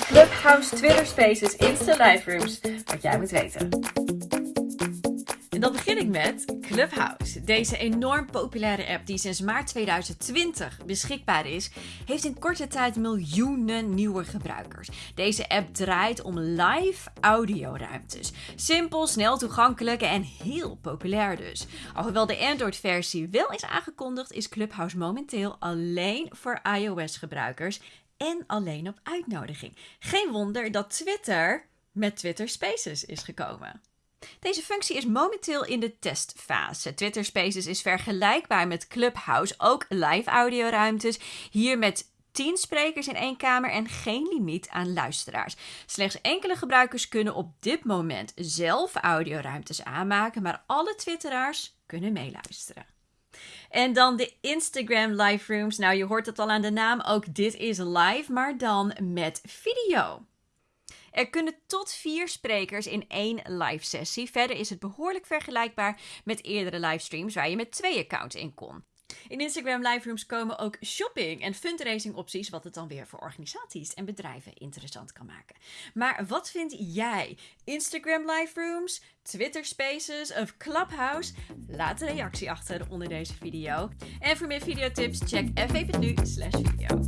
Clubhouse, Twitter Spaces, Insta Live Rooms. Wat jij moet weten. En dan begin ik met Clubhouse. Deze enorm populaire app die sinds maart 2020 beschikbaar is, heeft in korte tijd miljoenen nieuwe gebruikers. Deze app draait om live audioruimtes. Simpel, snel toegankelijk en heel populair dus. Alhoewel de Android-versie wel is aangekondigd, is Clubhouse momenteel alleen voor iOS-gebruikers en alleen op uitnodiging. Geen wonder dat Twitter met Twitter Spaces is gekomen. Deze functie is momenteel in de testfase. Twitter Spaces is vergelijkbaar met Clubhouse, ook live audioruimtes. Hier met 10 sprekers in één kamer en geen limiet aan luisteraars. Slechts enkele gebruikers kunnen op dit moment zelf audioruimtes aanmaken, maar alle Twitteraars kunnen meeluisteren. En dan de Instagram live rooms. Nou, je hoort het al aan de naam. Ook dit is live, maar dan met video. Er kunnen tot vier sprekers in één live sessie. Verder is het behoorlijk vergelijkbaar met eerdere livestreams waar je met twee accounts in kon. In Instagram live rooms komen ook shopping en fundraising opties, wat het dan weer voor organisaties en bedrijven interessant kan maken. Maar wat vind jij? Instagram live rooms, Twitter Spaces of Clubhouse? Laat een reactie achter onder deze video. En voor meer videotips check f even nu slash video.